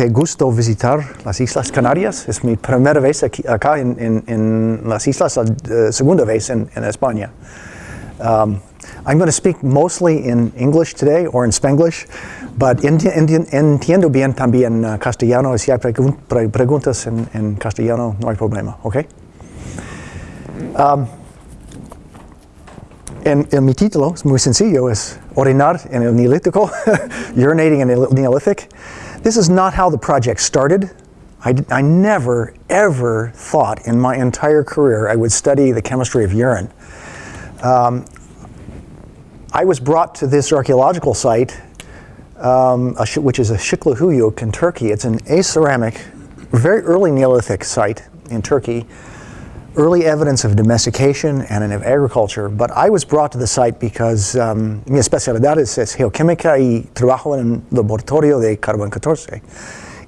Qué gusto visitar las Islas Canarias. Es mi primera vez aquí, acá en, en, en las Islas, la uh, segunda vez en, España. Um, I'm going to speak mostly in English today or in Spanglish, but enti enti entiendo bien también uh, castellano. Si hay pregun pre preguntas en, castellano, no hay problema, ¿ok? Um, en, en, mi título es muy sencillo, es orinar en el Neolítico, urinating in el Neolithic. This is not how the project started. I, I never, ever thought in my entire career I would study the chemistry of urine. Um, I was brought to this archaeological site, um, which is a Şıklıhuyuk in Turkey. It's an aceramic, very early Neolithic site in Turkey, early evidence of domestication and of agriculture. But I was brought to the site because um, mi especialidad es, es geoquímica y trabajo en el laboratorio de carbón 14.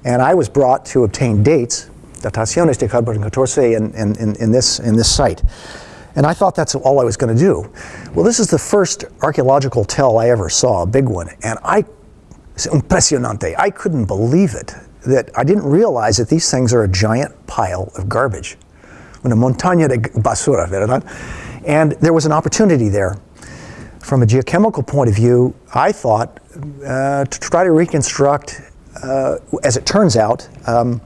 And I was brought to obtain dates, dataciones de carbón 14 in, in, in, in, this, in this site. And I thought that's all I was going to do. Well, this is the first archaeological tell I ever saw, a big one. And I, impresionante, I couldn't believe it. That I didn't realize that these things are a giant pile of garbage. Una montaña de basura, ¿verdad? And there was an opportunity there. From a geochemical point of view, I thought uh, to try to reconstruct, uh, as it turns out, um,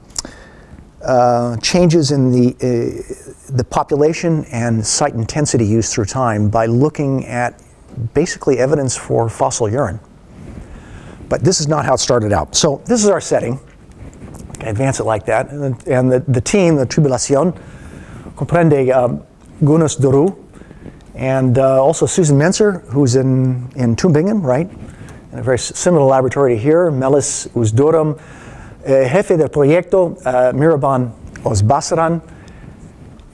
uh, changes in the, uh, the population and site intensity use through time by looking at basically evidence for fossil urine. But this is not how it started out. So this is our setting. I advance it like that. And, the, and the, the team, the Tribulación, comprende um, Güneş Duru and uh, also Susan Mentzer, who's in, in Tübingen, right? In a very similar laboratory here, Melis Uzdurum, uh, jefe del proyecto, uh, Mihriban Özbaşaran,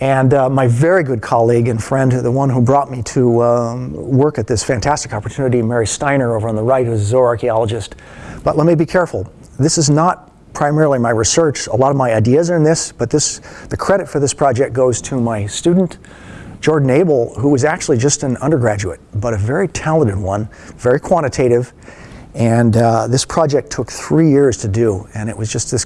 and uh, my very good colleague and friend, the one who brought me to um, work at this fantastic opportunity, Mary Stiner over on the right, who's a zooarchaeologist. But let me be careful. This is not primarily my research. A lot of my ideas are in this, but this, the credit for this project goes to my student, Jordan Abell, who was actually just an undergraduate, but a very talented one, very quantitative. And uh, this project took three years to do, and it was just this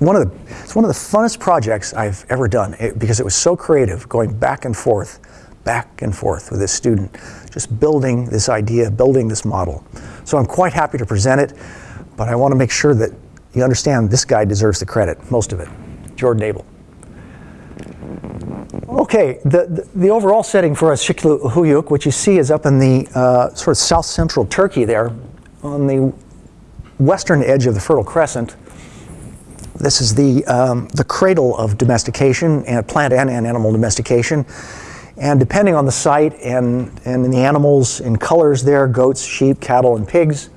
one of the it's one of the funnest projects I've ever done it, because it was so creative, going back and forth, back and forth with this student, just building this idea, building this model. So I'm quite happy to present it, but I want to make sure that you understand this guy deserves the credit, most of it, Jordan Abell. Okay, the, the, the, overall setting for us, Şıklıhuyuk, which you see is up in the uh, sort of south central Turkey there, on the western edge of the Fertile Crescent. This is the, um, the cradle of domestication, and plant and animal domestication. And depending on the site and, and the animals in colors there, goats, sheep, cattle, and pigs,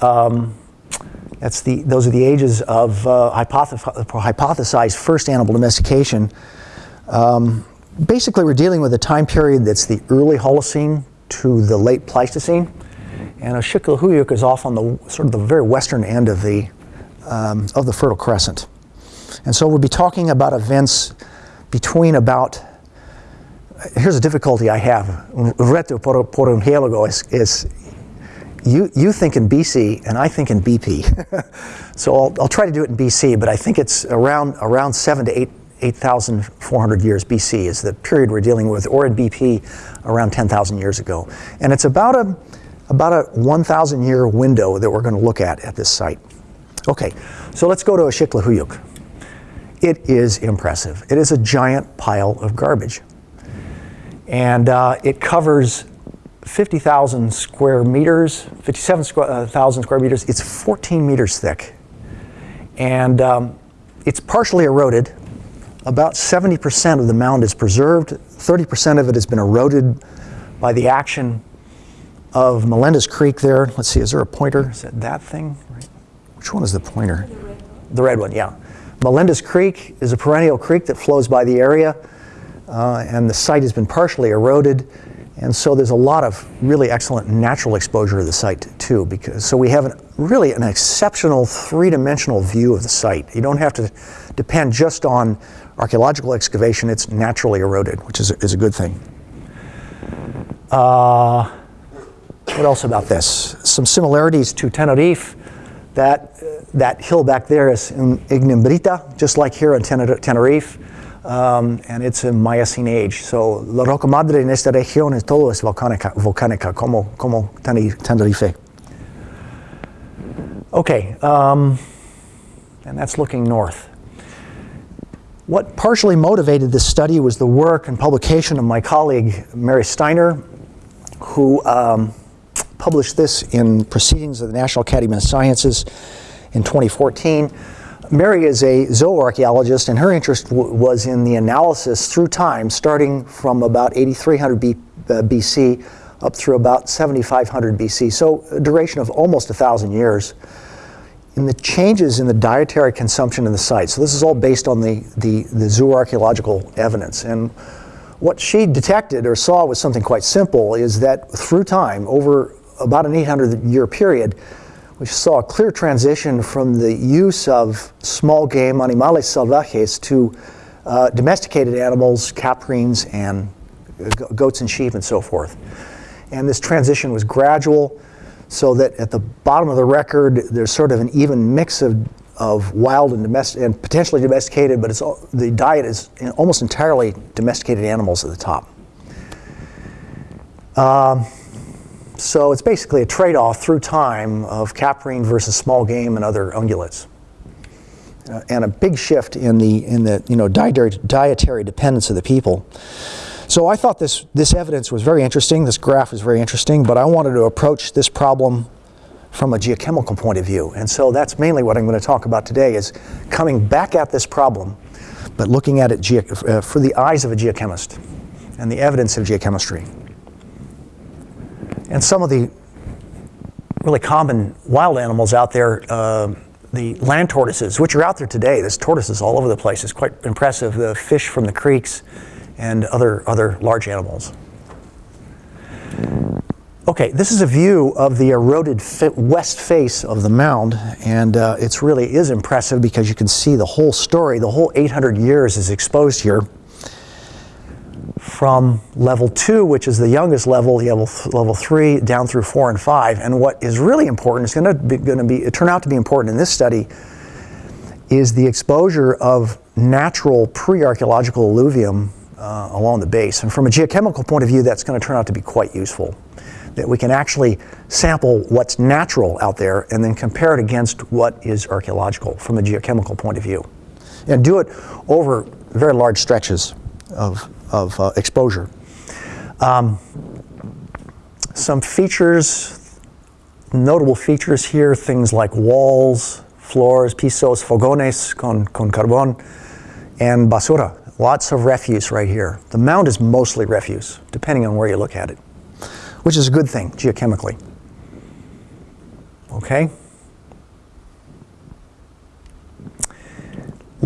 um, that's the, those are the ages of uh, hypothesized first animal domestication. Um, basically, we're dealing with a time period that's the early Holocene to the late Pleistocene. And Şıklıhuyuk is off on the sort of the very western end of the, um, of the Fertile Crescent. And so we'll be talking about events between about, here's a difficulty I have. Reto por, un is you, you think in BC and I think in BP. so I'll, I'll try to do it in BC, but I think it's around, around seven to eight 8,400 years BC is the period we're dealing with, or in BP around 10,000 years ago. And it's about a, about a 1,000 year window that we're going to look at at this site. Okay, so let's go to Şıklıhuyuk. It is impressive. It is a giant pile of garbage. And uh, it covers 50,000 square meters, 57,000 uh, square meters. It's 14 meters thick. And um, it's partially eroded. About 70% of the mound is preserved. 30% of it has been eroded by the action of Melendiz Creek there. Let's see, is there a pointer? Is that that thing? Which one is the pointer? The red, the red one, yeah. Melendiz Creek is a perennial creek that flows by the area, uh, and the site has been partially eroded. And so there's a lot of really excellent natural exposure of the site too, because so we have an, really an exceptional three-dimensional view of the site. You don't have to depend just on archaeological excavation, it's naturally eroded, which is a, is a good thing. Uh, What else about this? Some similarities to Tenerife. That, that hill back there is in Ignimbrita, just like here in Tenerife. Um, and it's a Miocene age. So la roca madre en esta región es todo es volcánica, volcánica como, como Tenerife. Okay, um, and that's looking north. What partially motivated this study was the work and publication of my colleague Mary Stiner, who um, published this in Proceedings of the National Academy of Sciences in 2014. Mary is a zooarchaeologist, and her interest was in the analysis through time, starting from about 8300 B uh, BC up through about 7500 BC, so a duration of almost a thousand years. In the changes in the dietary consumption in the site. So this is all based on the, the, the zooarchaeological evidence. And what she detected or saw was something quite simple, is that through time, over about an 800 year period, we saw a clear transition from the use of small game animales salvajes to uh, domesticated animals, caprines, and goats and sheep and so forth. And this transition was gradual, so that at the bottom of the record, there's sort of an even mix of, of wild and, domestic, and potentially domesticated, but it's all, the diet is almost entirely domesticated animals at the top. Um, so it's basically a trade-off through time of caprine versus small game and other ungulates. Uh, and a big shift in the, in the you know, dietary, dietary dependence of the people. So I thought this, this evidence was very interesting, this graph was very interesting, but I wanted to approach this problem from a geochemical point of view. And so that's mainly what I'm going to talk about today is coming back at this problem, but looking at it uh, for the eyes of a geochemist and the evidence of geochemistry. And some of the really common wild animals out there, uh, the land tortoises, which are out there today. There's tortoises all over the place. It's quite impressive. The fish from the creeks and other, other large animals. Okay, this is a view of the eroded west face of the mound, and uh, it's really is impressive because you can see the whole story. The whole 800 years is exposed here from level two, which is the youngest level, level, level three, down through four and five. And what is really important is going to be, going to be turn out to be important in this study is the exposure of natural pre-archaeological alluvium uh, along the base. And from a geochemical point of view, that's going to turn out to be quite useful. That we can actually sample what's natural out there and then compare it against what is archaeological from a geochemical point of view. And do it over very large stretches of of uh, exposure. Um, some features, notable features here, things like walls, floors, pisos, fogones con, con carbon, and basura. Lots of refuse right here. The mound is mostly refuse, depending on where you look at it, which is a good thing geochemically. Okay?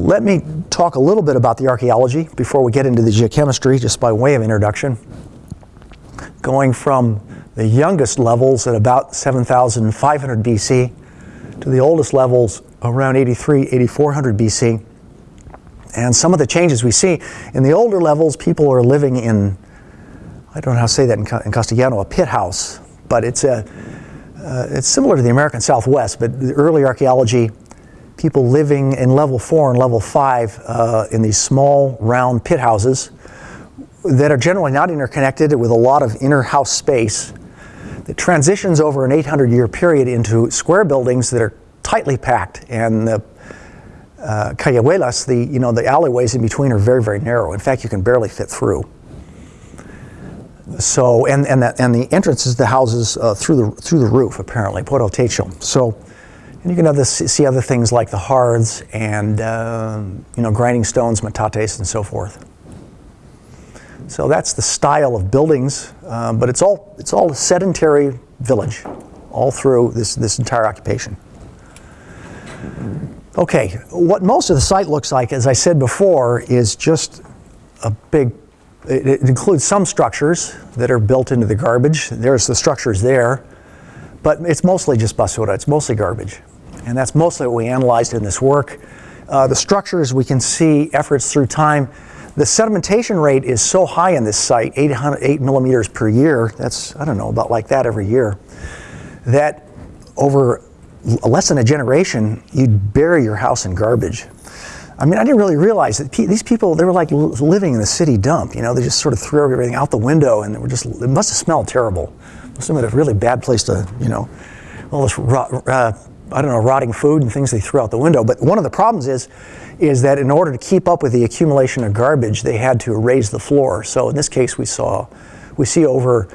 Let me talk a little bit about the archaeology before we get into the geochemistry, just by way of introduction. Going from the youngest levels at about 7,500 BC to the oldest levels around 83, 8400 BC. And some of the changes we see in the older levels, people are living in, I don't know how to say that in, in Castellano, a pit house, but it's a, uh, it's similar to the American Southwest, but the early archaeology people living in level four and level five uh, in these small round pit houses that are generally not interconnected with a lot of inner house space that transitions over an 800 year period into square buildings that are tightly packed and the uh, callejuelas, the, you know, the alleyways in between are very, very narrow. In fact, you can barely fit through. So, and, and, the, and the entrances to the houses uh, through, the, through the roof, apparently, el techo. So, and you can see other things like the hearths and uh, you know grinding stones, metates, and so forth. So that's the style of buildings, uh, but it's all it's all a sedentary village, all through this this entire occupation. Okay, what most of the site looks like, as I said before, is just a big. It, it includes some structures that are built into the garbage. There's the structures there, but it's mostly just basura. It's mostly garbage. And that's mostly what we analyzed in this work. Uh, the structures, we can see efforts through time. The sedimentation rate is so high in this site, 800, 8 millimeters per year, that's, I don't know, about like that every year, that over less than a generation, you'd bury your house in garbage. I mean, I didn't really realize that pe these people, they were like living in the city dump. You know, they just sort of threw everything out the window and they were just, it must have smelled terrible. It must have been a really bad place to, you know, all this, uh, I don't know, rotting food and things they threw out the window. But one of the problems is, is that in order to keep up with the accumulation of garbage, they had to raise the floor. So in this case, we saw, we see over,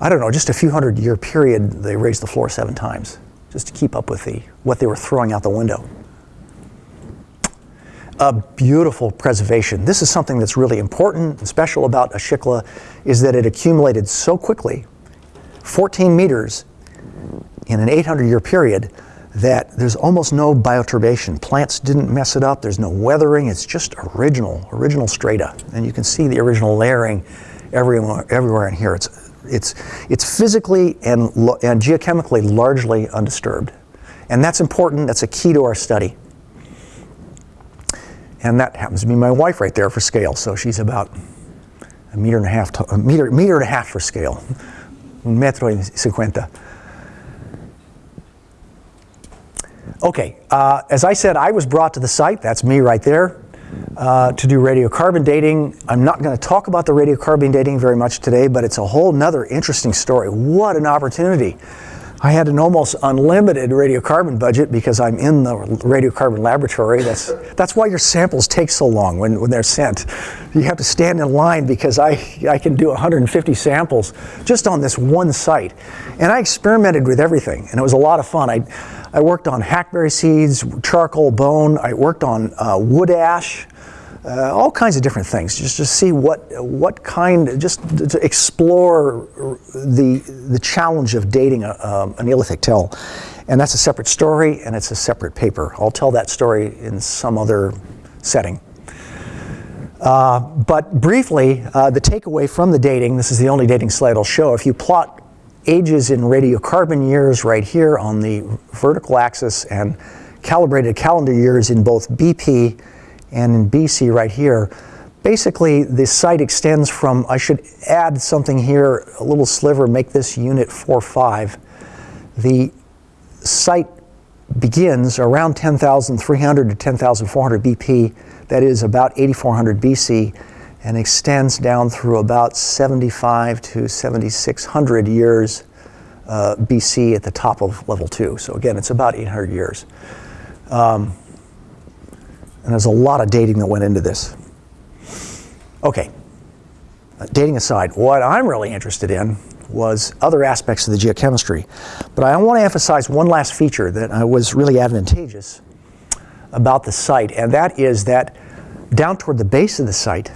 I don't know, just a few hundred year period, they raised the floor seven times just to keep up with the, what they were throwing out the window a beautiful preservation. This is something that's really important and special about Ashikla is that it accumulated so quickly, 14 meters in an 800 year period, that there's almost no bioturbation. Plants didn't mess it up. There's no weathering. It's just original, original strata. And you can see the original layering everywhere, everywhere in here. It's, it's, it's physically and, and geochemically largely undisturbed. And that's important. That's a key to our study. And that happens to be my wife right there for scale. So she's about a meter and a half, to, a meter, meter and a half for scale. Un metro y cincuenta. Okay, uh, as I said, I was brought to the site, that's me right there, uh, to do radiocarbon dating. I'm not going to talk about the radiocarbon dating very much today, but it's a whole nother interesting story. What an opportunity. I had an almost unlimited radiocarbon budget because I'm in the radiocarbon laboratory. That's, that's why your samples take so long when, when they're sent. You have to stand in line because I, I can do 150 samples just on this one site. And I experimented with everything, and it was a lot of fun. I, I worked on hackberry seeds, charcoal bone, I worked on uh, wood ash, uh, all kinds of different things, just to see what what kind, just to explore the the challenge of dating a, um, a Neolithic tell, and that's a separate story and it's a separate paper. I'll tell that story in some other setting. Uh, but briefly, uh, the takeaway from the dating, this is the only dating slide I'll show. If you plot ages in radiocarbon years right here on the vertical axis and calibrated calendar years in both BP and in BC right here, basically the site extends from, I should add something here, a little sliver, make this unit 4.5. The site begins around 10,300 to 10,400 BP, that is about 8,400 BC, and extends down through about 75 to 7,600 years uh, BC at the top of level two. So again, it's about 800 years. Um, and there's a lot of dating that went into this. Okay, uh, dating aside, what I'm really interested in was other aspects of the geochemistry. But I want to emphasize one last feature that was really advantageous about the site, and that is that down toward the base of the site,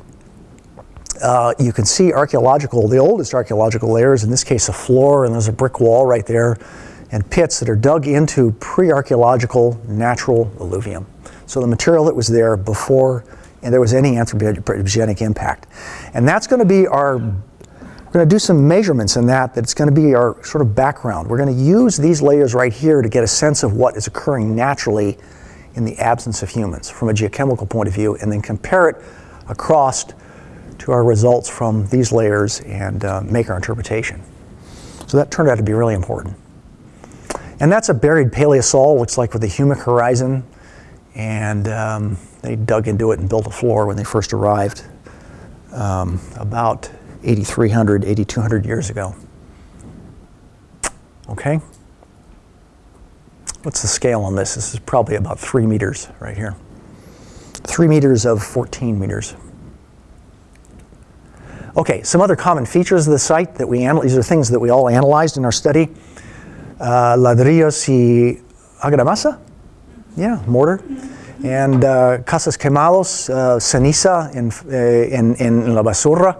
uh, you can see archaeological, the oldest archaeological layers, in this case a floor, and there's a brick wall right there, and pits that are dug into pre-archaeological natural alluvium. So the material that was there before and there was any anthropogenic impact. And that's going to be our, we're going to do some measurements in that, that's going to be our sort of background. We're going to use these layers right here to get a sense of what is occurring naturally in the absence of humans from a geochemical point of view and then compare it across to our results from these layers and uh, make our interpretation. So that turned out to be really important. And that's a buried paleosol, looks like with a humic horizon and um, they dug into it and built a floor when they first arrived um, about 8,300, 8,200 years ago. Okay? What's the scale on this? This is probably about three meters right here. Three meters of 14 meters. Okay, some other common features of the site that we analyze, these are things that we all analyzed in our study. Uh, ladrillos y argamasa, yeah, mortar. And uh, casas quemados, uh, ceniza en, eh, en, en, la basura.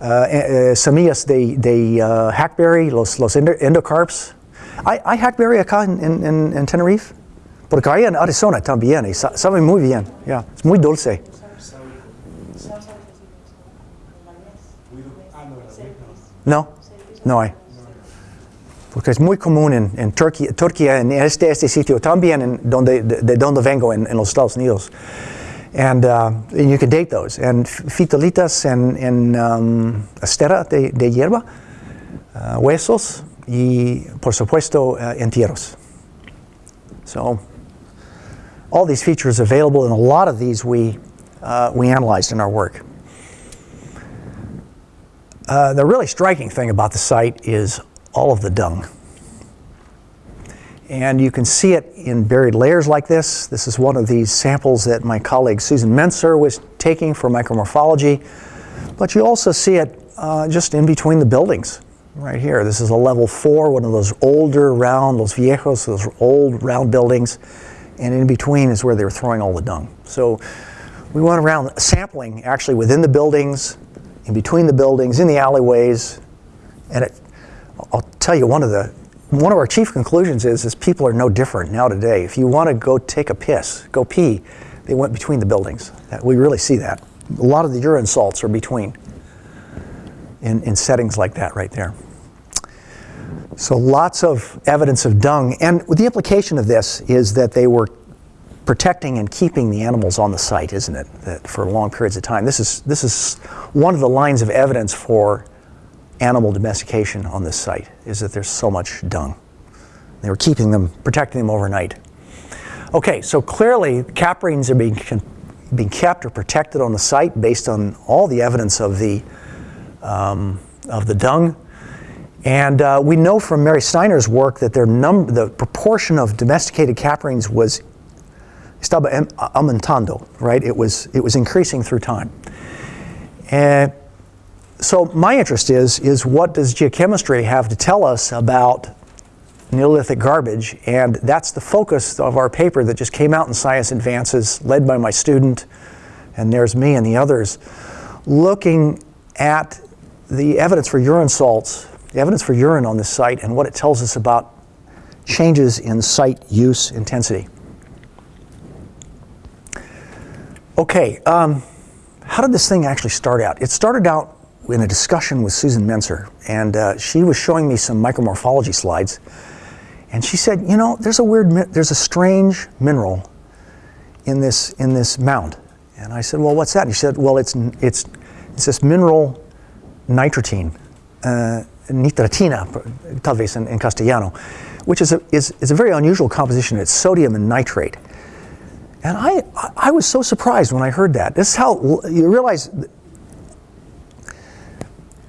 Uh, eh, semillas de, de uh, hackberry, los, los endocarps. ¿Hay, hay hackberry acá en, en, en, Tenerife? Porque hay en Arizona también y sabe muy bien. Yeah, es muy dulce. No, no hay porque es muy común en, en Turquía, en este, este sitio, también en donde, de, de donde vengo, en, en, los Estados Unidos. And, uh, and you can date those. And fitolitas en, en um, estera de, de hierba, uh, huesos y, por supuesto, uh, entierros. So, all these features available, and a lot of these we, uh, we analyzed in our work. Uh, the really striking thing about the site is all of the dung. And you can see it in buried layers like this. This is one of these samples that my colleague Susan Mentzer was taking for micromorphology. But you also see it uh, just in between the buildings right here. This is a level four, one of those older round, those viejos, those old round buildings. And in between is where they were throwing all the dung. So we went around sampling actually within the buildings, in between the buildings, in the alleyways. And it, I'll tell you, one of the one of our chief conclusions is, is people are no different now today. If you want to go take a piss, go pee, they went between the buildings. We really see that. A lot of the urine salts are between in, in settings like that right there. So lots of evidence of dung. And the implication of this is that they were protecting and keeping the animals on the site, isn't it? That for long periods of time. This is, this is one of the lines of evidence for animal domestication on this site, is that there's so much dung. They were keeping them, protecting them overnight. Okay, so clearly caprines are being, being kept or protected on the site based on all the evidence of the, um, of the dung. And uh, we know from Mary Stiner's work that their num- the proportion of domesticated caprines was estaba um aumentando, right? It was, it was increasing through time. And so my interest is, is what does geochemistry have to tell us about Neolithic garbage? And that's the focus of our paper that just came out in Science Advances, led by my student, and there's me and the others, looking at the evidence for urine salts, the evidence for urine on this site, and what it tells us about changes in site use intensity. Okay, um, how did this thing actually start out? It started out in a discussion with Susan Mentzer, and uh, she was showing me some micromorphology slides, and she said, "You know, there's a weird, there's a strange mineral in this in this mound." And I said, "Well, what's that?" And she said, "Well, it's it's it's this mineral nitratine, uh, nitratina, tal vez in, in castellano, which is a is, is a very unusual composition. It's sodium and nitrate." And I, I was so surprised when I heard that. This is how you realize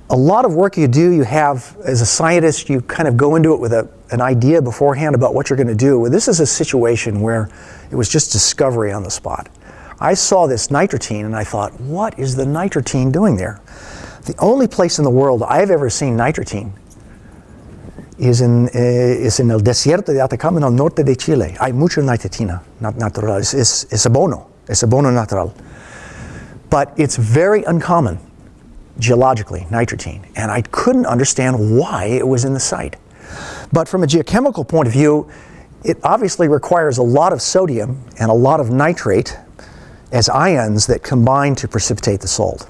a lot of work you do, you have, as a scientist, you kind of go into it with a, an idea beforehand about what you're going to do. Well, this is a situation where it was just discovery on the spot. I saw this nitratine and I thought, what is the nitratine doing there? The only place in the world I've ever seen nitratine is in, eh, is in el desierto de Atacama, en el norte de Chile. Hay mucha nitratina natural. Es, es, es abono. Es abono natural. But it's very uncommon geologically, nitratine, and I couldn't understand why it was in the site. But from a geochemical point of view, it obviously requires a lot of sodium and a lot of nitrate as ions that combine to precipitate the salt.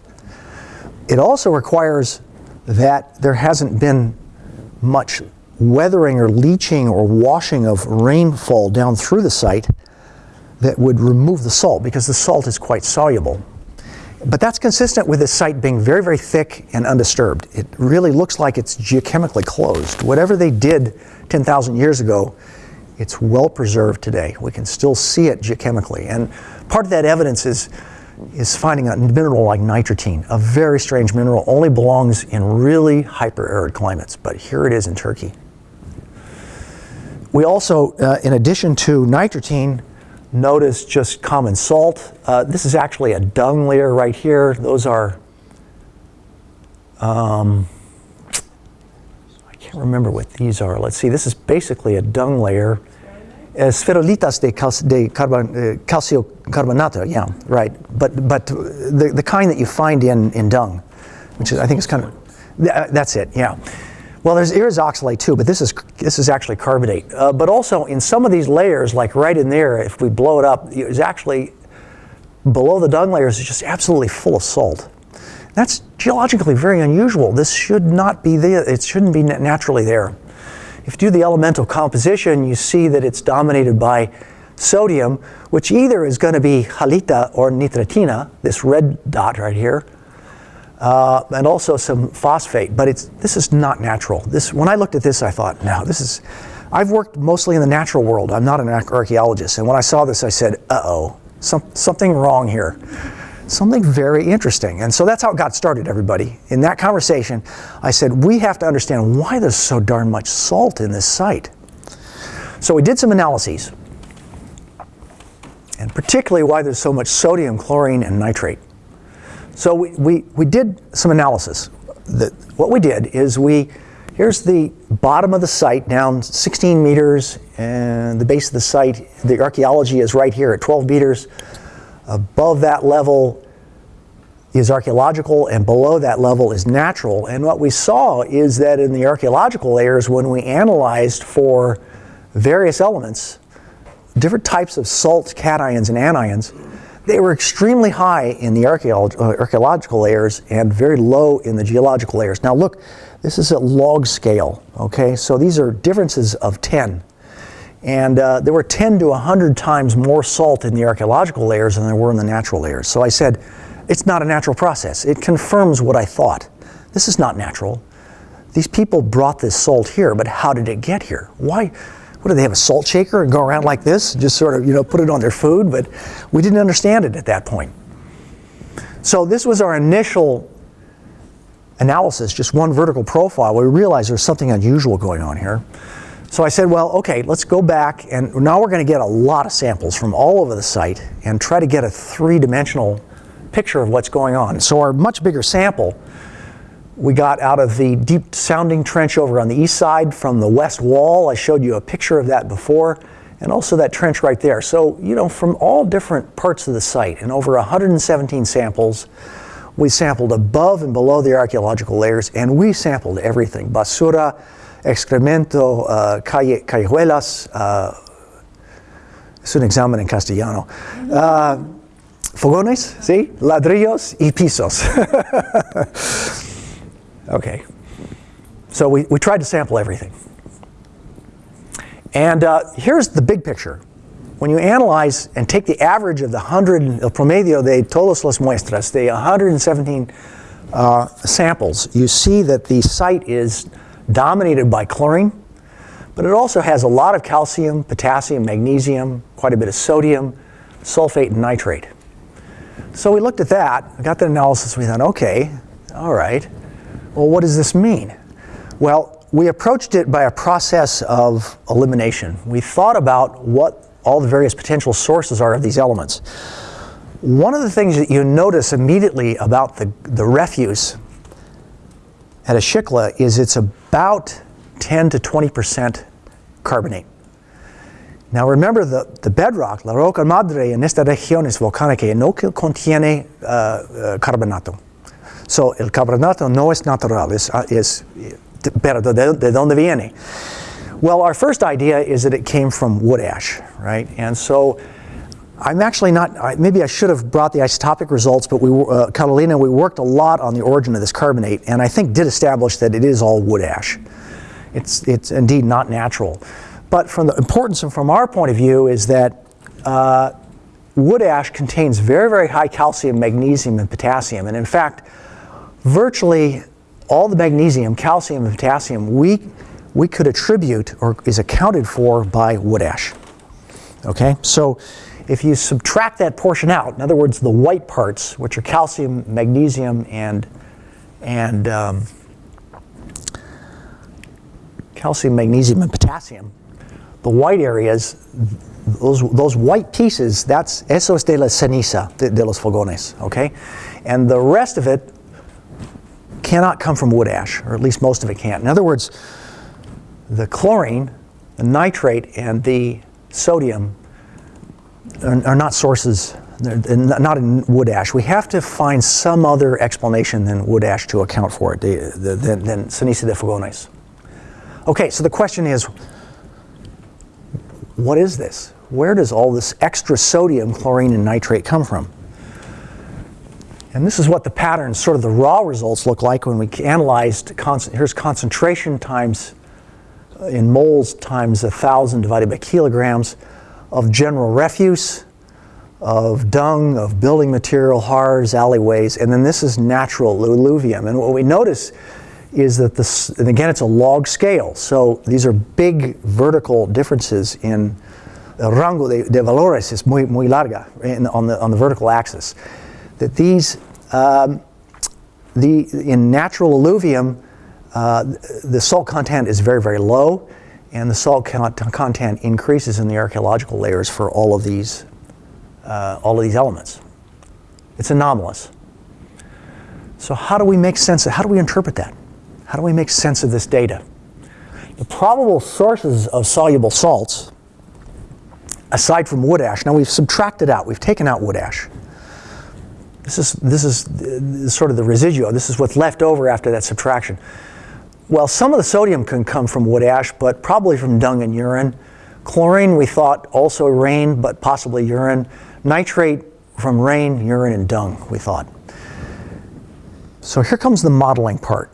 It also requires that there hasn't been much weathering or leaching or washing of rainfall down through the site that would remove the salt because the salt is quite soluble but that's consistent with this site being very, very thick and undisturbed. It really looks like it's geochemically closed. Whatever they did 10,000 years ago, it's well preserved today. We can still see it geochemically. And part of that evidence is, is finding a mineral like nitratine, a very strange mineral, only belongs in really hyper-arid climates, but here it is in Turkey. We also, uh, in addition to nitratine, notice just common salt. Uh, this is actually a dung layer right here. Those are, um, I can't remember what these are. Let's see, this is basically a dung layer. Uh, spherolitas de, cal de carbon, uh, calcio carbonato, yeah, right. But, but the, the kind that you find in, in dung, which is, I think is kind of, that's it, yeah. Well, there's isoxalate too, but this is this is actually carbonate. Uh, but also in some of these layers, like right in there, if we blow it up, it's actually below the dung layers is just absolutely full of salt. That's geologically very unusual. This should not be there. It shouldn't be naturally there. If you do the elemental composition, you see that it's dominated by sodium, which either is going to be halita or nitratina, this red dot right here, uh, and also some phosphate. But it's this is not natural. This when I looked at this, I thought, no, this is. I've worked mostly in the natural world. I'm not an archaeologist, and when I saw this, I said, uh-oh, some, something wrong here. Something very interesting. And so that's how it got started, everybody. In that conversation, I said, we have to understand why there's so darn much salt in this site. So we did some analyses, and particularly why there's so much sodium, chlorine, and nitrate. So we, we, we did some analysis. The, what we did is we, here's the bottom of the site down 16 meters, and the base of the site, the archaeology is right here at 12 meters. Above that level is archaeological, and below that level is natural. And what we saw is that in the archaeological layers, when we analyzed for various elements, different types of salts, cations, and anions, they were extremely high in the archeolo uh, archaeological layers and very low in the geological layers. Now look, this is a log scale, okay? So these are differences of 10. And uh, there were 10 to 100 times more salt in the archaeological layers than there were in the natural layers. So I said, it's not a natural process. It confirms what I thought. This is not natural. These people brought this salt here, but how did it get here? Why? What do they have a salt shaker and go around like this just sort of you know put it on their food? But we didn't understand it at that point. So this was our initial analysis just one vertical profile. We realized there's something unusual going on here. So I said well okay let's go back and now we're going to get a lot of samples from all over the site and try to get a three-dimensional picture of what's going on. So our much bigger sample we got out of the deep sounding trench over on the east side from the west wall. I showed you a picture of that before, and also that trench right there. So, you know, from all different parts of the site, and over 117 samples, we sampled above and below the archaeological layers, and we sampled everything basura, excremento, uh, calle, callejuelas. Uh, es examen en castellano. Uh, fogones, ¿sí? Ladrillos y pisos. Okay. So we, we tried to sample everything. And uh, here's the big picture. When you analyze and take the average of the 100, el promedio de todas las muestras, the 117 uh, samples, you see that the site is dominated by chlorine, but it also has a lot of calcium, potassium, magnesium, quite a bit of sodium, sulfate, and nitrate. So we looked at that, got the analysis, we thought, okay, all right. Well, what does this mean? Well, we approached it by a process of elimination. We thought about what all the various potential sources are of these elements. One of the things that you notice immediately about the, the refuse at Ashikla is it's about 10 to 20% carbonate. Now remember the, the bedrock, la roca madre en esta región es volcánica y no contiene uh, uh, carbonato. So el carbonato no es natural, es, uh, es pero de, de donde viene? Well, our first idea is that it came from wood ash, right? And so I'm actually not, maybe I should have brought the isotopic results, but we, uh, Catalina, we worked a lot on the origin of this carbonate, and I think did establish that it is all wood ash. It's, it's indeed not natural. But from the importance and from our point of view is that uh, wood ash contains very, very high calcium, magnesium, and potassium. And in fact, virtually all the magnesium, calcium, and potassium we, we could attribute or is accounted for by wood ash. Okay, so if you subtract that portion out, in other words, the white parts, which are calcium, magnesium, and, and um, calcium, magnesium, and potassium, the white areas, those, those white pieces, that's eso es de la ceniza de, de los fogones, okay? And the rest of it cannot come from wood ash, or at least most of it can't. In other words, the chlorine, the nitrate, and the sodium are, are not sources, not in wood ash. We have to find some other explanation than wood ash to account for it, the, the, than, than ceniza de fogones. Okay, so the question is, what is this? Where does all this extra sodium, chlorine, and nitrate come from? And this is what the patterns, sort of the raw results look like when we analyzed, here's concentration times uh, in moles times 1,000 divided by kilograms of general refuse, of dung, of building material, hearths, alleyways, and then this is natural alluvium. And what we notice is that this, and again, it's a log scale. So these are big vertical differences in rango de, de valores is muy, muy larga in, on, the, on the vertical axis. That these, um, the, in natural alluvium, uh, the salt content is very, very low, and the salt content increases in the archaeological layers for all of these, uh, all of these elements. It's anomalous. So how do we make sense of, how do we interpret that? How do we make sense of this data? The probable sources of soluble salts, aside from wood ash, now we've subtracted out, we've taken out wood ash. This is, this is uh, sort of the residual, this is what's left over after that subtraction. Well, some of the sodium can come from wood ash, but probably from dung and urine. Chlorine, we thought also rain, but possibly urine. Nitrate from rain, urine, and dung, we thought. So here comes the modeling part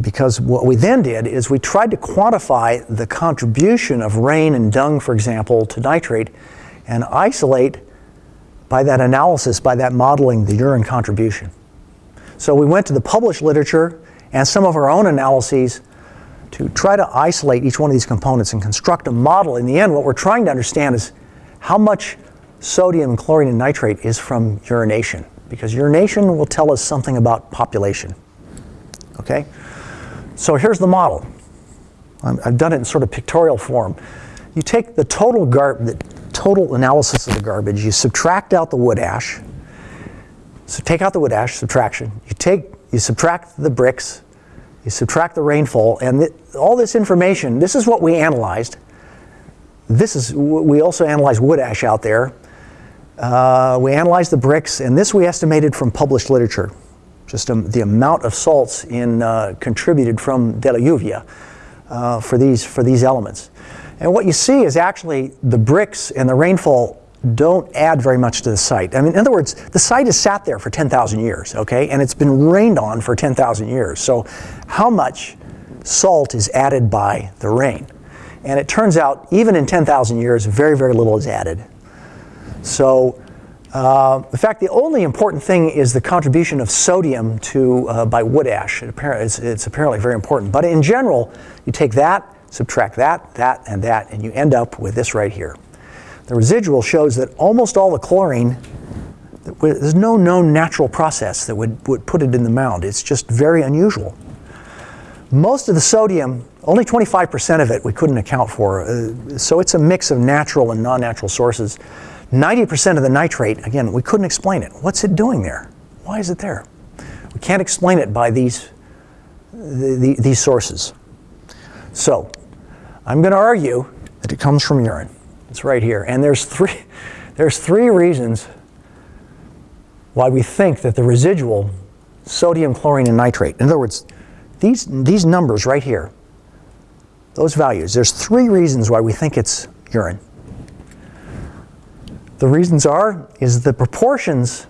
because what we then did is we tried to quantify the contribution of rain and dung, for example, to nitrate and isolate by that analysis, by that modeling, the urine contribution. So we went to the published literature and some of our own analyses to try to isolate each one of these components and construct a model. In the end, what we're trying to understand is how much sodium and chlorine and nitrate is from urination, because urination will tell us something about population. Okay? So here's the model. I've done it in sort of pictorial form. You take the total gar the total analysis of the garbage, you subtract out the wood ash, so take out the wood ash, subtraction. You take, you subtract the bricks, you subtract the rainfall, and th all this information, this is what we analyzed. This is, we also analyzed wood ash out there. Uh, we analyzed the bricks, and this we estimated from published literature just um, the amount of salts in, uh, contributed from De La Lluvia uh, for, these, for these elements. And what you see is actually the bricks and the rainfall don't add very much to the site. I mean, in other words, the site has sat there for 10,000 years, okay? And it's been rained on for 10,000 years. So how much salt is added by the rain? And it turns out, even in 10,000 years, very, very little is added. So uh, in fact, the only important thing is the contribution of sodium to, uh, by wood ash. It it's, it's, apparently very important. But in general, you take that, subtract that, that, and that, and you end up with this right here. The residual shows that almost all the chlorine, there's no known natural process that would, would put it in the mound. It's just very unusual. Most of the sodium, only 25% of it we couldn't account for. Uh, so it's a mix of natural and non-natural sources. 90% of the nitrate, again, we couldn't explain it. What's it doing there? Why is it there? We can't explain it by these, the, the, these sources. So, I'm going to argue that it comes from urine. It's right here. And there's three, there's three reasons why we think that the residual sodium, chlorine, and nitrate, in other words, these, these numbers right here, those values, there's three reasons why we think it's urine. The reasons are is the proportions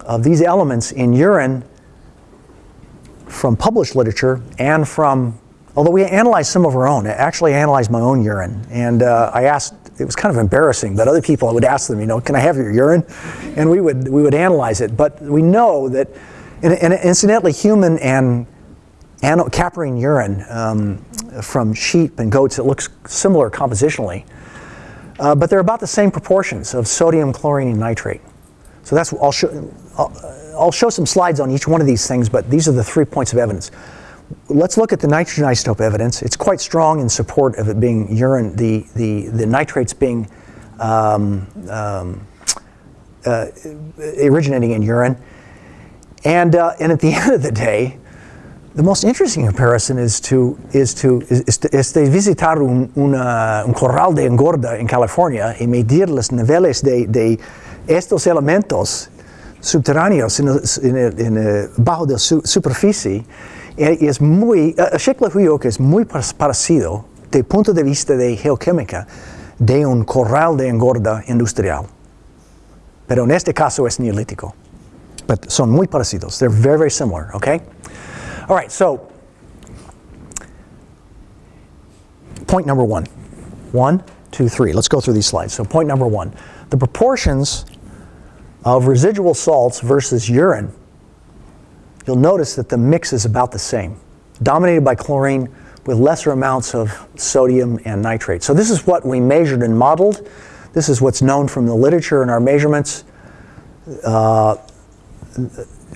of these elements in urine from published literature and from, although we analyzed some of our own, I actually analyzed my own urine. And uh, I asked, it was kind of embarrassing, but other people I would ask them, you know, can I have your urine? And we would, we would analyze it. But we know that, and, and incidentally, human and caprine urine um, from sheep and goats, it looks similar compositionally. Uh, but they're about the same proportions of sodium, chlorine, and nitrate. So that's, I'll show, I'll, I'll show some slides on each one of these things, but these are the three points of evidence. Let's look at the nitrogen isotope evidence. It's quite strong in support of it being urine, the, the, the nitrates being um, um, uh, originating in urine. And, uh, and at the end of the day, the most interesting comparison is to, is to, is, de visitar un, una, un corral de engorda in California y medir los niveles de, de estos elementos subterráneos en, en, bajo de su superficie es muy, uh, que es muy parecido de punto de vista de geoquímica de un corral de engorda industrial. Pero en este caso es neolítico. But son muy parecidos. They're very, very similar, okay? All right, so point number one. One, two, three. Let's go through these slides. So point number one, the proportions of residual salts versus urine, you'll notice that the mix is about the same, dominated by chlorine with lesser amounts of sodium and nitrate. So this is what we measured and modeled. This is what's known from the literature and our measurements. Uh,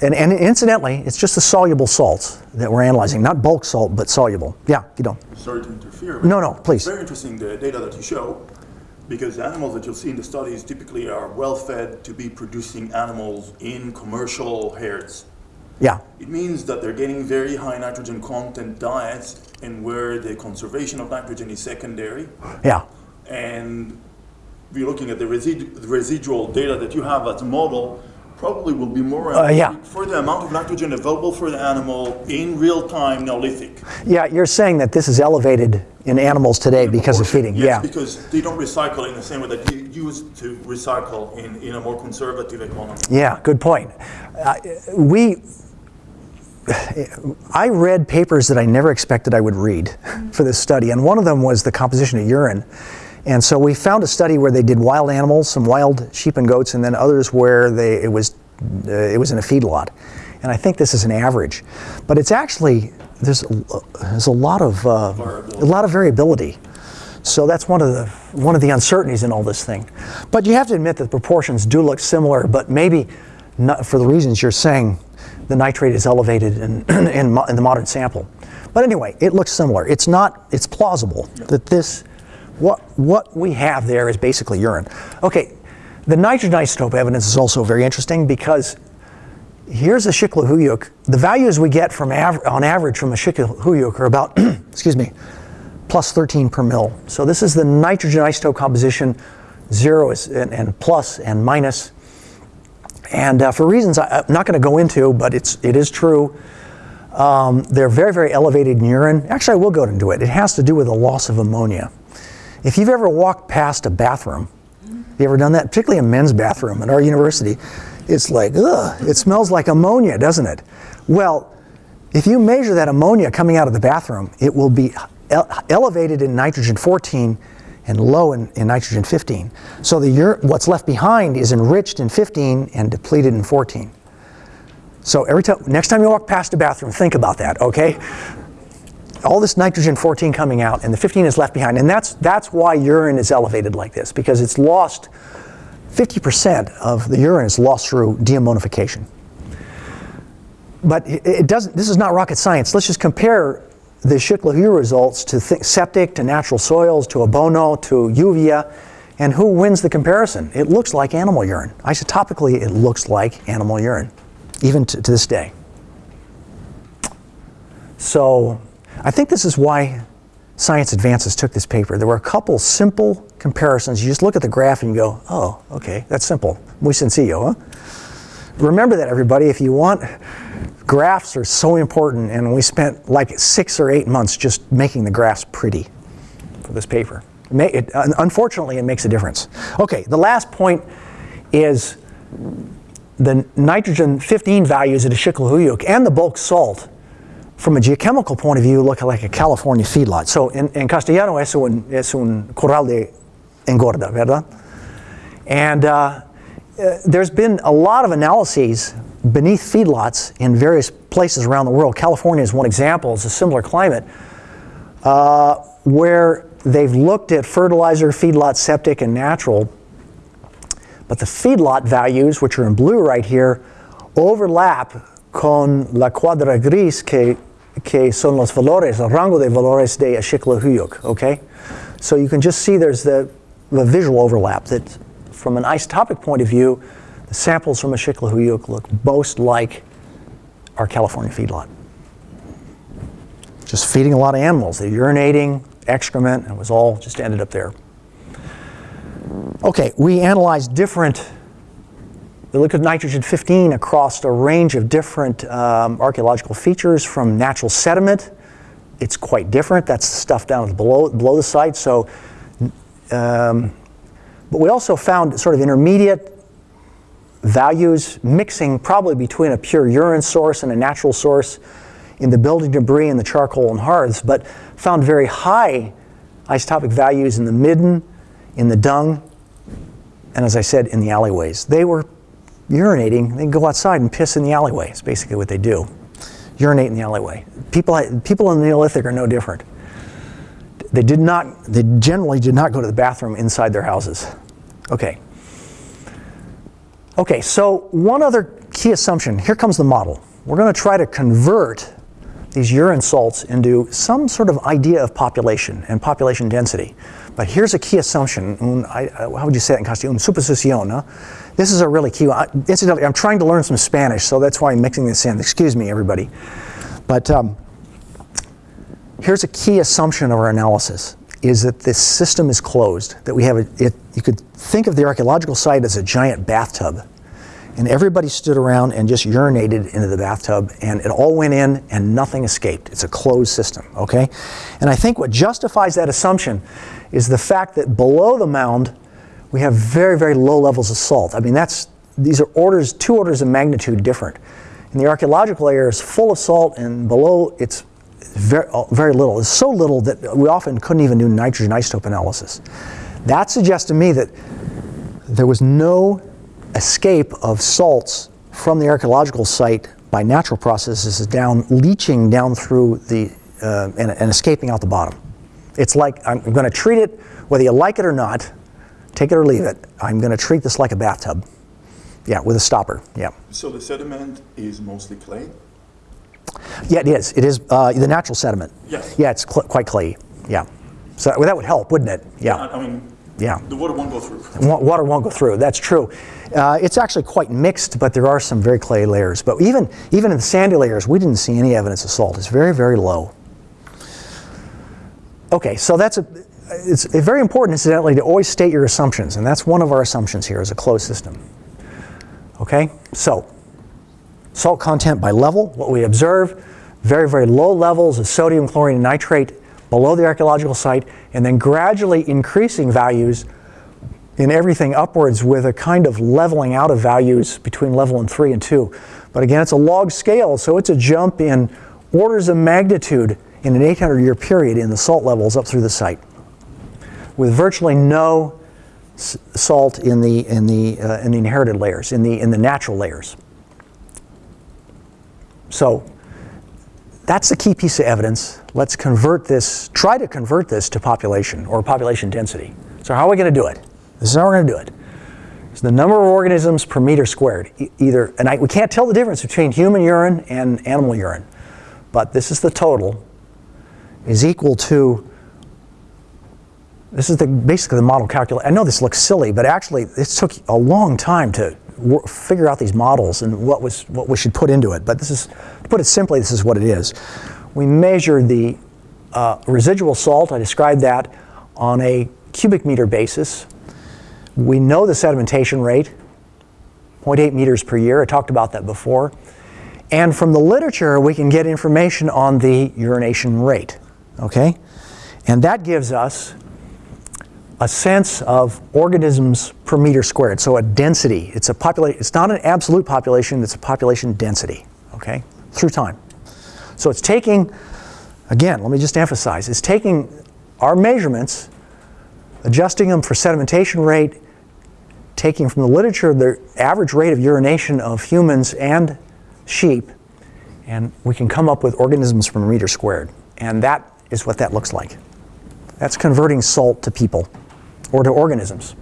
and, and, incidentally, it's just the soluble salts that we're analyzing, not bulk salt, but soluble. Yeah, you don't. Sorry to interfere. No, no, please. Very interesting the data that you show, because the animals that you'll see in the studies typically are well fed to be producing animals in commercial herds. Yeah. It means that they're getting very high nitrogen content diets and where the conservation of nitrogen is secondary. Yeah. And we're looking at the, residu the residual data that you have as a model, probably will be more uh, yeah. for the amount of nitrogen available for the animal in real time Neolithic. Yeah, you're saying that this is elevated in animals today in because of feeding. Yes, yeah, because they don't recycle in the same way that you used to recycle in, in a more conservative economy. Yeah, good point. Uh, we, I read papers that I never expected I would read for this study, and one of them was the composition of urine. And so we found a study where they did wild animals, some wild sheep and goats, and then others where they, it, was, uh, it was in a feedlot. And I think this is an average. But it's actually, there's, there's a, lot of, uh, a lot of variability. So that's one of, the, one of the uncertainties in all this thing. But you have to admit that the proportions do look similar, but maybe not for the reasons you're saying, the nitrate is elevated in, in, in the modern sample. But anyway, it looks similar. It's not, it's plausible that this what, what we have there is basically urine. Okay, the nitrogen isotope evidence is also very interesting because here's a Shikla The values we get from av on average from a Shikla are about, excuse me, plus 13 per mil. So this is the nitrogen isotope composition, zero is, and, and plus and minus. And uh, for reasons I, am not going to go into, but it's, it is true, um, they're very, very elevated in urine. Actually, I will go into it. It has to do with the loss of ammonia. If you've ever walked past a bathroom, you ever done that? Particularly a men's bathroom at our university, it's like, ugh, it smells like ammonia, doesn't it? Well, if you measure that ammonia coming out of the bathroom, it will be ele elevated in nitrogen 14 and low in, in nitrogen 15. So the what's left behind is enriched in 15 and depleted in 14. So every time, next time you walk past a bathroom, think about that, okay? all this nitrogen 14 coming out and the 15 is left behind. And that's, that's why urine is elevated like this, because it's lost, 50% of the urine is lost through deammonification. But it, it doesn't, this is not rocket science. Let's just compare the Shikla results to septic, to natural soils, to abono, to urea, and who wins the comparison? It looks like animal urine. Isotopically, it looks like animal urine, even to, to this day. So I think this is why Science Advances took this paper. There were a couple simple comparisons. You just look at the graph and you go, oh, okay, that's simple. Muy sencillo, huh? Remember that, everybody. If you want, graphs are so important, and we spent like six or eight months just making the graphs pretty for this paper. It, unfortunately, it makes a difference. Okay, the last point is the nitrogen 15 values at Aşıklı and the bulk salt from a geochemical point of view, look like a California feedlot. So in, in castellano es un, es un corral de engorda, ¿verdad? And uh, uh, there's been a lot of analyses beneath feedlots in various places around the world. California is one example, it's a similar climate, uh, where they've looked at fertilizer, feedlot, septic, and natural, but the feedlot values, which are in blue right here, overlap con la cuadra gris que que son los valores, el rango de valores de Aşıklı okay? So you can just see there's the, the visual overlap that from an isotopic point of view, the samples from a Aşıklı look most like our California feedlot. Just feeding a lot of animals. They're urinating, excrement, and it was all just ended up there. Okay, we analyzed different look at nitrogen 15 across a range of different um, archaeological features from natural sediment. It's quite different. That's the stuff down below, below the site. So, um, but we also found sort of intermediate values mixing probably between a pure urine source and a natural source in the building debris and the charcoal and hearths, but found very high isotopic values in the midden in the dung, and as I said, in the alleyways. They were urinating, they go outside and piss in the alleyway. It's basically what they do. Urinate in the alleyway. People, people in the Neolithic are no different. They did not, they generally did not go to the bathroom inside their houses. Okay. Okay, so one other key assumption. Here comes the model. We're going to try to convert these urine salts into some sort of idea of population and population density. But here's a key assumption. Un, I, how would you say it in Castellano? Un suposición. This is a really key one. Incidentally, I'm trying to learn some Spanish, so that's why I'm mixing this in. Excuse me, everybody. But um, here's a key assumption of our analysis is that this system is closed, that we have a, it, you could think of the archaeological site as a giant bathtub. And everybody stood around and just urinated into the bathtub, and it all went in and nothing escaped. It's a closed system, okay? And I think what justifies that assumption is the fact that below the mound, we have very, very low levels of salt. I mean, that's, these are orders, two orders of magnitude different. And the archaeological layer is full of salt, and below it's very, very little. It's so little that we often couldn't even do nitrogen isotope analysis. That suggests to me that there was no escape of salts from the archaeological site by natural processes down, leaching down through the, uh, and, and escaping out the bottom. It's like I'm going to treat it, whether you like it or not, take it or leave it. I'm going to treat this like a bathtub. Yeah, with a stopper. Yeah. So the sediment is mostly clay? Yeah, it is. It is uh, the natural sediment. Yes. Yeah, it's cl quite clay. Yeah. So well, that would help, wouldn't it? Yeah. I mean, yeah. the water won't go through. Water won't go through. That's true. Uh, it's actually quite mixed, but there are some very clay layers. But even even in the sandy layers, we didn't see any evidence of salt. It's very very low. Okay, so that's a. It's very important, incidentally, to always state your assumptions, and that's one of our assumptions here is a closed system. Okay, so salt content by level, what we observe, very, very low levels of sodium, chlorine, and nitrate below the archaeological site, and then gradually increasing values in everything upwards with a kind of leveling out of values between level and 3 and 2. But again, it's a log scale, so it's a jump in orders of magnitude in an 800 year period in the salt levels up through the site with virtually no salt in the, in the, uh, in the inherited layers, in the, in the natural layers. So that's the key piece of evidence. Let's convert this, try to convert this to population or population density. So how are we going to do it? This is how we're going to do it. It's the number of organisms per meter squared. E either, and I, we can't tell the difference between human urine and animal urine, but this is the total, is equal to, this is the, basically the model calculation. I know this looks silly, but actually this took a long time to figure out these models and what was what we should put into it. But this is, to put it simply, this is what it is. We measure the uh, residual salt. I described that on a cubic meter basis. We know the sedimentation rate, 0.8 meters per year. I talked about that before. And from the literature, we can get information on the urination rate. Okay, and that gives us a sense of organisms per meter squared, so a density. It's a population. It's not an absolute population. It's a population density. Okay, through time. So it's taking, again, let me just emphasize, it's taking our measurements, adjusting them for sedimentation rate, taking from the literature the average rate of urination of humans and sheep, and we can come up with organisms per meter squared. And that is what that looks like. That's converting salt to people or to organisms.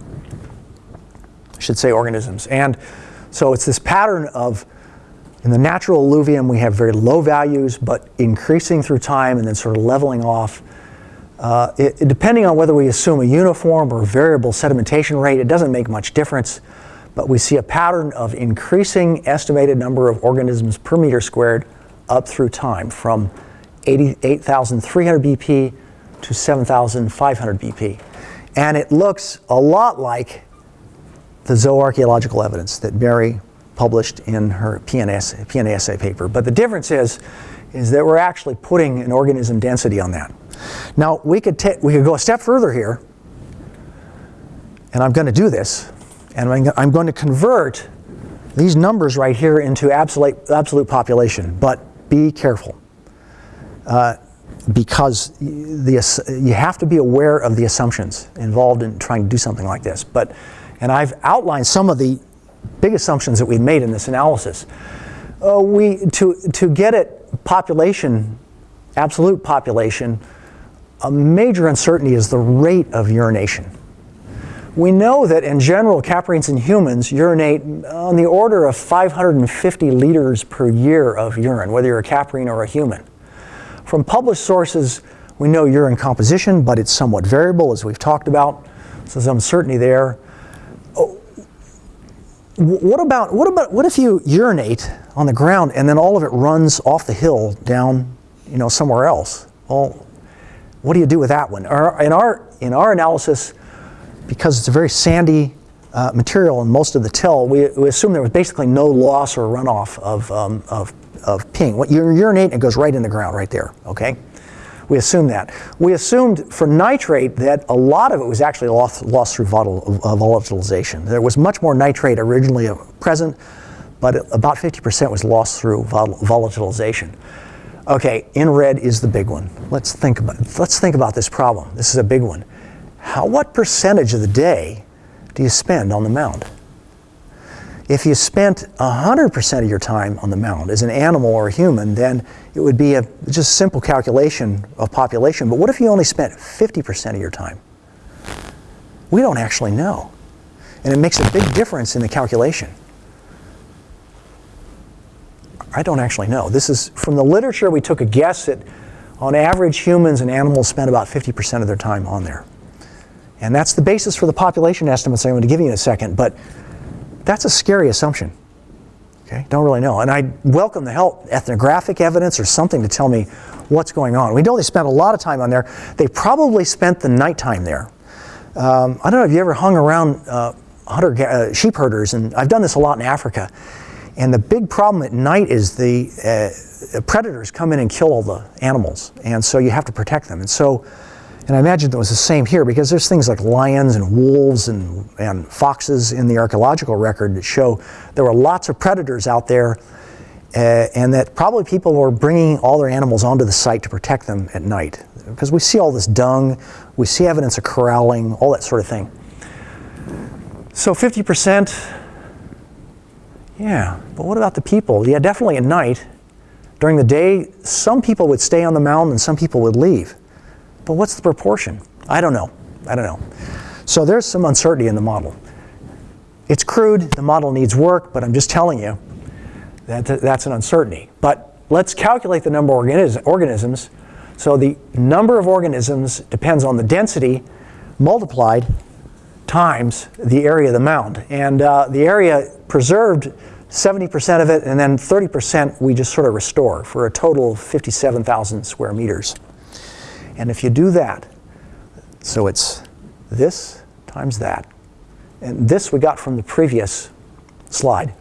I should say organisms. And so it's this pattern of, in the natural alluvium, we have very low values, but increasing through time and then sort of leveling off. Uh, it, depending on whether we assume a uniform or variable sedimentation rate, it doesn't make much difference. But we see a pattern of increasing estimated number of organisms per meter squared up through time from 88,300 BP to 7,500 BP. And it looks a lot like the zooarchaeological evidence that Mary published in her PNAS, PNASA paper. But the difference is, is that we're actually putting an organism density on that. Now, we could, take we could go a step further here, and I'm going to do this, and I'm going to convert these numbers right here into absolute, absolute population, but be careful. Uh, because the, you have to be aware of the assumptions involved in trying to do something like this. But, and I've outlined some of the big assumptions that we've made in this analysis. Uh, we, to, to get at population, absolute population, a major uncertainty is the rate of urination. We know that in general, caprines and humans urinate on the order of 550 liters per year of urine, whether you're a caprine or a human. From published sources, we know urine composition, but it's somewhat variable, as we've talked about. So there's uncertainty there. Oh, What about, what about, what if you urinate on the ground and then all of it runs off the hill down, you know, somewhere else? Well, what do you do with that one? In, our, in our analysis, because it's a very sandy uh, material in most of the till, we, we assume there was basically no loss or runoff of, um, of, of ping. What you urinate, it goes right in the ground right there, okay? We assume that. We assumed for nitrate that a lot of it was actually lost, lost through volatile, uh, volatilization. There was much more nitrate originally present, but about 50% was lost through vol- volatilization. Okay, in red is the big one. Let's think about let's think about this problem. This is a big one. How what percentage of the day do you spend on the mound? If you spent 100% of your time on the mound as an animal or a human, then it would be a just simple calculation of population. But what if you only spent 50% of your time? We don't actually know. And it makes a big difference in the calculation. I don't actually know. This is from the literature, we took a guess that on average, humans and animals spend about 50% of their time on there. And that's the basis for the population estimates I'm going to give you in a second, but that's a scary assumption. Okay, don't really know. And I welcome the help, ethnographic evidence or something to tell me what's going on. We know they spent a lot of time on there. They probably spent the nighttime there. Um, I don't know if you ever hung around uh, hunter, uh, sheep herders, and I've done this a lot in Africa. And the big problem at night is the uh, predators come in and kill all the animals, and so you have to protect them. And so, and I imagine it was the same here because there's things like lions and wolves and, and foxes in the archaeological record that show there were lots of predators out there, uh, and that probably people were bringing all their animals onto the site to protect them at night because we see all this dung, we see evidence of corralling, all that sort of thing. So 50%. Yeah, but what about the people? Yeah, definitely at night. During the day, some people would stay on the mound and some people would leave. But what's the proportion? I don't know. I don't know. So there's some uncertainty in the model. It's crude, the model needs work, but I'm just telling you that that's an uncertainty. But let's calculate the number of organis- organisms. So the number of organisms depends on the density multiplied times the area of the mound. And uh, the area preserved 70% of it, and then 30% we just sort of restore for a total of 57,000 square meters. And if you do that, so it's this times that. And this we got from the previous slide.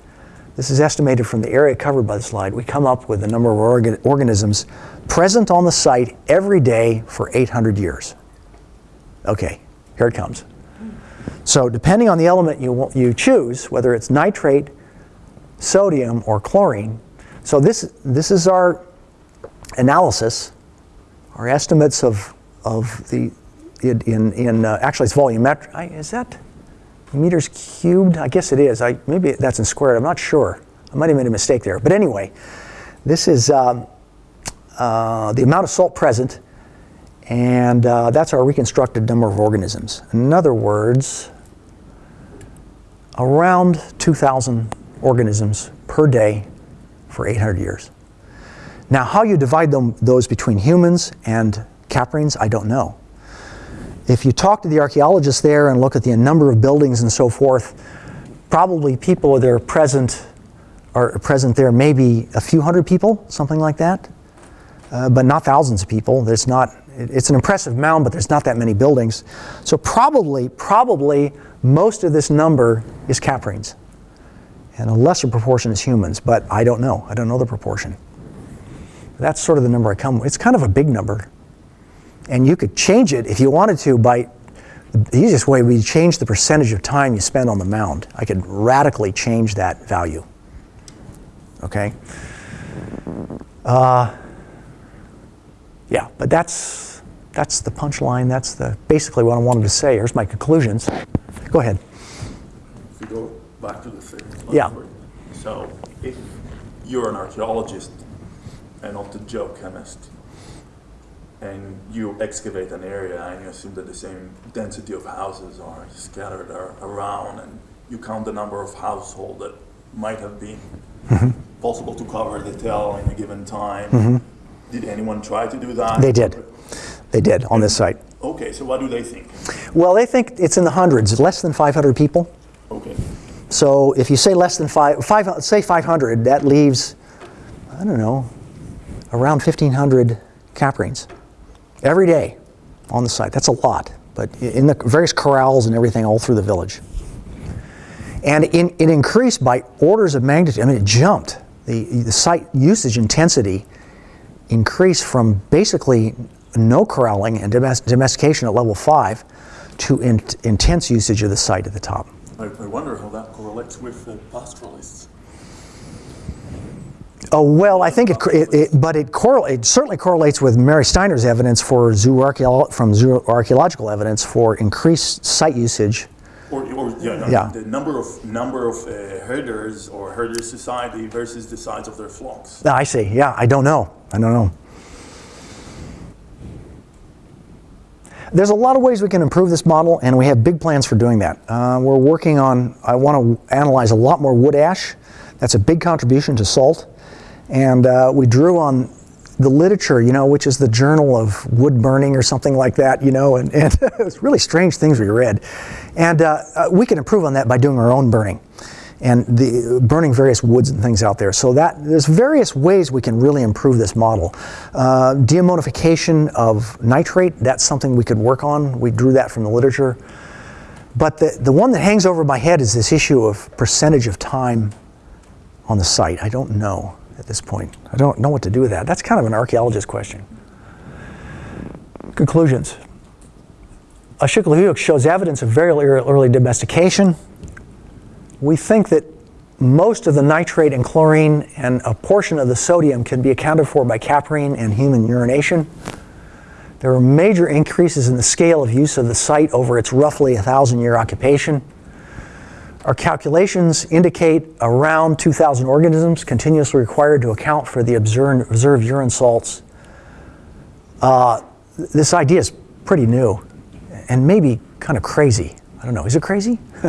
This is estimated from the area covered by the slide. We come up with the number of organ- organisms present on the site every day for 800 years. Okay, here it comes. So depending on the element you, you choose, whether it's nitrate, sodium, or chlorine, so this, this is our analysis, our estimates of, of the, in, in, uh, actually it's volumetric, is that meters cubed? I guess it is. I, maybe that's in squared, I'm not sure. I might have made a mistake there. But anyway, this is um, uh, the amount of salt present, and uh, that's our reconstructed number of organisms. In other words, around 2,000 organisms per day for 800 years. Now, how you divide them, those between humans and caprines, I don't know. If you talk to the archaeologists there and look at the number of buildings and so forth, probably people that are present are present there, maybe a few hundred people, something like that, uh, but not thousands of people. There's not. It's an impressive mound, but there's not that many buildings. So probably, probably most of this number is caprines, and a lesser proportion is humans. But I don't know. I don't know the proportion. That's sort of the number I come. with. It's kind of a big number, and you could change it if you wanted to by. The easiest way would be to change the percentage of time you spend on the mound. I could radically change that value. Okay. Uh, Yeah, but that's, that's the punchline. That's the, basically what I wanted to say. Here's my conclusions. Go ahead. If you go back to the thing. Yeah. So if you're an archaeologist and not a geochemist, and you excavate an area and you assume that the same density of houses are scattered ar- around, and you count the number of households that might have been mm-hmm. possible to cover the tell in a given time. Mm-hmm. Did anyone try to do that? They did. They did on this site. Okay, so what do they think? Well, they think it's in the hundreds, less than 500 people. Okay. So if you say less than five, five say 500, that leaves, I don't know, around 1,500 caprines every day on the site. That's a lot, but in the various corrals and everything all through the village. And in, it increased by orders of magnitude. I mean, it jumped. The, the site usage intensity increased from basically no corralling and domest- domestication at level five to in, intense usage of the site at the top. I, I wonder how that correlates with the pastoralists. Oh well, I think it, it, it but it, correl, it certainly correlates with Mary Stiner's evidence for zooarchaeo- from zooarchaeological evidence for increased site usage. Or, or yeah, Yeah. the number of number of uh, herders or herder society versus the size of their flocks. Ah, I see. Yeah, I don't know. I don't know. There's a lot of ways we can improve this model, and we have big plans for doing that. Uh, we're working on. I want to analyze a lot more wood ash. That's a big contribution to salt, and uh, we drew on the literature, you know, which is the Journal of Wood Burning or something like that, you know, and, and it's really strange things we read, and uh, uh, we can improve on that by doing our own burning and the burning various woods and things out there. So that there's various ways we can really improve this model. Uh, deammonification of nitrate, that's something we could work on. We drew that from the literature. But the, the one that hangs over my head is this issue of percentage of time on the site. I don't know at this point. I don't know what to do with that. That's kind of an archaeologist question. Conclusions. Aşıklı Höyük shows evidence of very early early domestication we think that most of the nitrate and chlorine and a portion of the sodium can be accounted for by caprine and human urination. There were major increases in the scale of use of the site over its roughly 1,000 year occupation. Our calculations indicate around 2,000 organisms continuously required to account for the observed, urine salts. Uh, this idea is pretty new and maybe kind of crazy. I don't know. Is it crazy?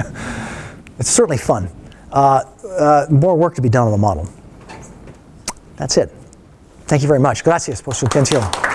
It's certainly fun. Uh, uh, more work to be done on the model. That's it. Thank you very much. Gracias por su atención.